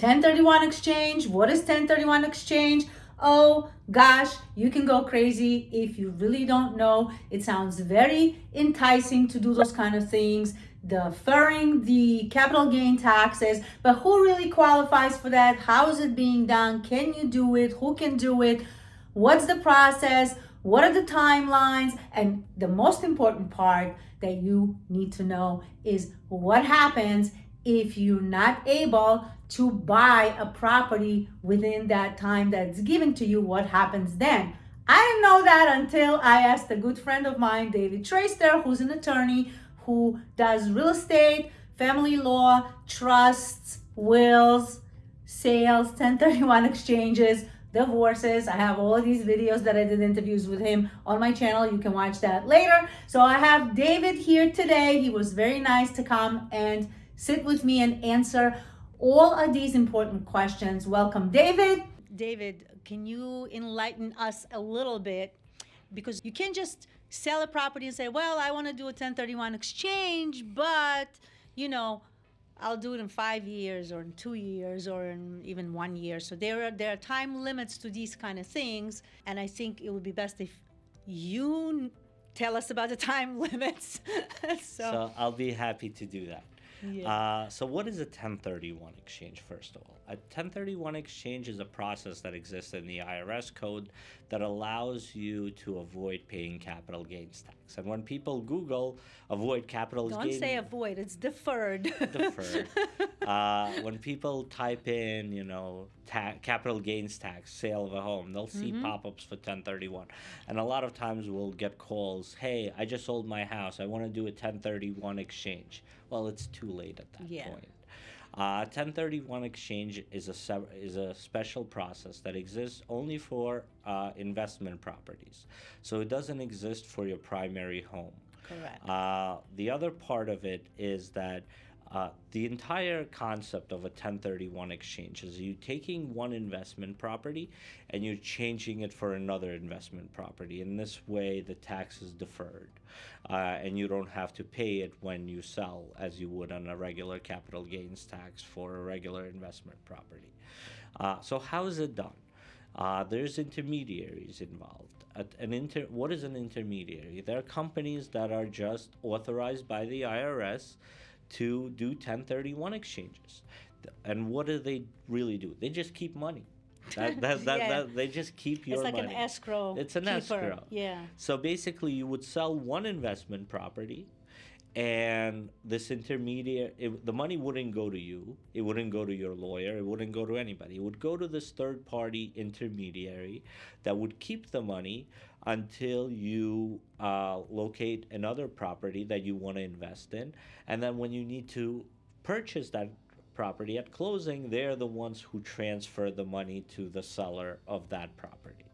1031 exchange. What is 1031 exchange? Oh gosh, you can go crazy if you really don't know. It sounds very enticing to do those kind of things, deferring the capital gain taxes, but who really qualifies for that? How is it being done? Can you do it? Who can do it? What's the process? What are the timelines? And the most important part that you need to know is what happens if you're not able to buy a property within that time that's given to you, what happens then? I didn't know that until I asked a good friend of mine, David Traster, who's an attorney who does real estate, family law, trusts, wills, sales, 1031 exchanges, divorces. I have all these videos that I did interviews with him on my channel. You can watch that later. So I have David here today. He was very nice to come and sit with me and answer all of these important questions. Welcome, David. David, can you enlighten us a little bit? Because you can't just sell a property and say, well, I want to do a 1031 exchange, but, you know, I'll do it in five years or in two years or in even one year. So there are, there are time limits to these kind of things. And I think it would be best if you tell us about the time limits. so. so I'll be happy to do that. Yeah. Uh, so what is a 1031 exchange, first of all? A 1031 exchange is a process that exists in the IRS code that allows you to avoid paying capital gains tax. And when people Google avoid capital Don't gains... Don't say avoid, it's deferred. deferred. Uh, when people type in, you know, capital gains tax, sale of a home, they'll see mm -hmm. pop-ups for 1031. And a lot of times we'll get calls, hey, I just sold my house. I want to do a 1031 exchange. Well, it's too late at that yeah. point. Uh, 1031 exchange is a is a special process that exists only for uh, investment properties, so it doesn't exist for your primary home. Correct. Uh, the other part of it is that uh, the entire concept of a 1031 exchange is you taking one investment property and you're changing it for another investment property. In this way, the tax is deferred uh, and you don't have to pay it when you sell as you would on a regular capital gains tax for a regular investment property. Uh, so how is it done? Uh, there's intermediaries involved. An inter what is an intermediary? There are companies that are just authorized by the IRS to do 1031 exchanges. And what do they really do? They just keep money. That, that, that, yeah. that, they just keep your money. It's like money. an escrow. It's an keeper. escrow. Yeah. So basically, you would sell one investment property, and this intermediary it, the money wouldn't go to you. It wouldn't go to your lawyer. It wouldn't go to anybody. It would go to this third party intermediary that would keep the money until you uh, locate another property that you want to invest in. And then when you need to purchase that property at closing, they're the ones who transfer the money to the seller of that property.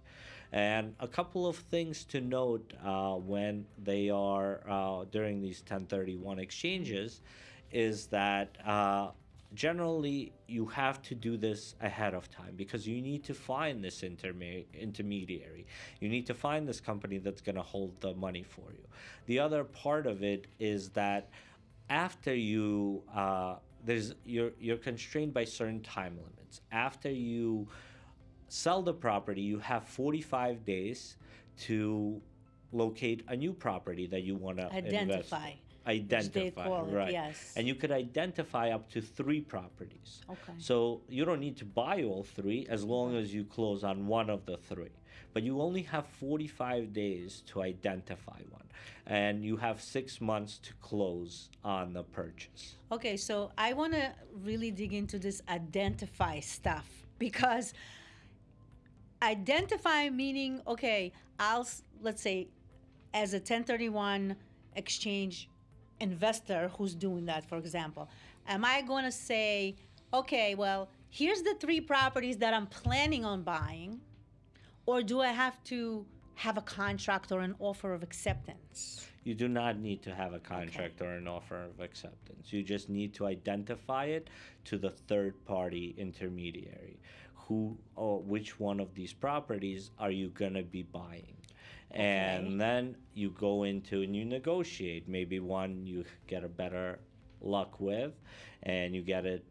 And a couple of things to note uh, when they are uh, during these 1031 exchanges is that uh, generally you have to do this ahead of time because you need to find this interme intermediary. You need to find this company that's going to hold the money for you. The other part of it is that after you uh, there's you're you're constrained by certain time limits. After you sell the property, you have 45 days to locate a new property that you want to identify. Invest identify right. yes. And you could identify up to three properties. Okay. So you don't need to buy all three as long as you close on one of the three. But you only have 45 days to identify one. And you have six months to close on the purchase. Okay so i want to really dig into this identify stuff because identify meaning okay i'll let's say as a 1031 exchange investor who's doing that, for example, am I going to say, okay, well, here's the three properties that I'm planning on buying, or do I have to have a contract or an offer of acceptance? You do not need to have a contract okay. or an offer of acceptance. You just need to identify it to the third party intermediary. Who or which one of these properties are you going to be buying? and okay. then you go into and you negotiate maybe one you get a better luck with and you get it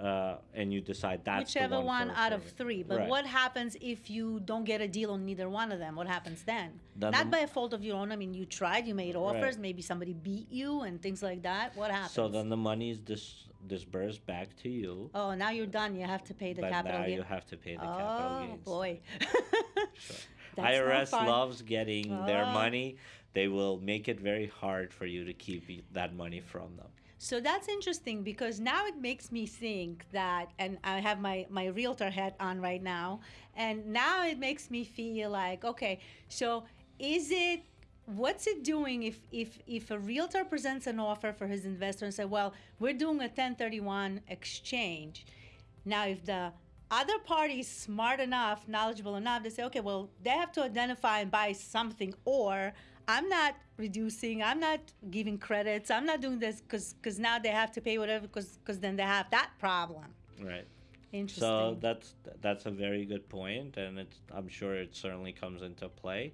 uh, and you decide that's the Whichever one, one out of three. But Right. what happens if you don't get a deal on neither one of them? What happens then? Then Not the- by a fault of your own. I mean, you tried, you made offers, Right. maybe somebody beat you and things like that. What happens? So then the money is dis- disbursed back to you, oh, now you're done. You have to pay the but capital now gain. you have to pay the capital oh boy. Sure. IRS loves getting their Oh. money. They will make it very hard for you to keep that money from them. So that's interesting because now it makes me think that, and I have my, my realtor hat on right now, and now it makes me feel like, okay, so is it, what's it doing if, if, if a realtor presents an offer for his investor and say, well, we're doing a 1031 exchange. Now, if the other parties smart enough, knowledgeable enough, they say, okay, well, they have to identify and buy something, or I'm not reducing, I'm not giving credits, I'm not doing this because because now they have to pay whatever because because then they have that problem. Right. Interesting. So that's that's a very good point, and it's I'm sure it certainly comes into play.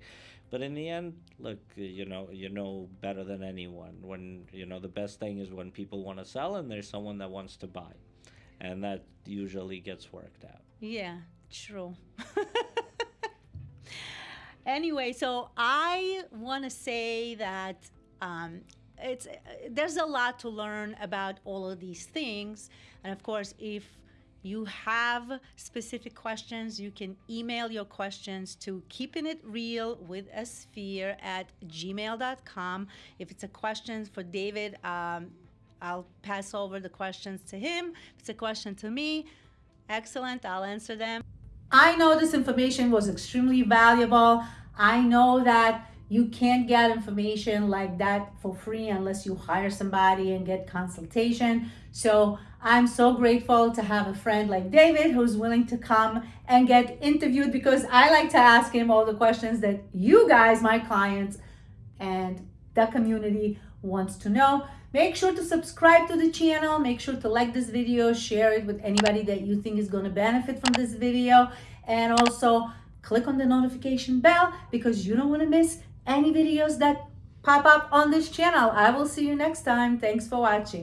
But in the end, look, you know, you know better than anyone. When you know the best thing is when people want to sell and there's someone that wants to buy, and that usually gets worked out. Yeah, true. anyway, so I want to say that um, it's there's a lot to learn about all of these things, and of course, if you have specific questions, you can email your questions to keeping it real with a sphere at gmail.com. If it's a question for David, um, I'll pass over the questions to him. If it's a question to me, excellent, I'll answer them. I know this information was extremely valuable. I know that you can't get information like that for free unless you hire somebody and get consultation. So I'm so grateful to have a friend like David who's willing to come and get interviewed because I like to ask him all the questions that you guys, my clients, and the community wants to know. Make sure to subscribe to the channel. Make sure to like this video, share it with anybody that you think is going to benefit from this video. And also click on the notification bell because you don't want to miss any videos that pop up on this channel. I will see you next time. Thanks for watching.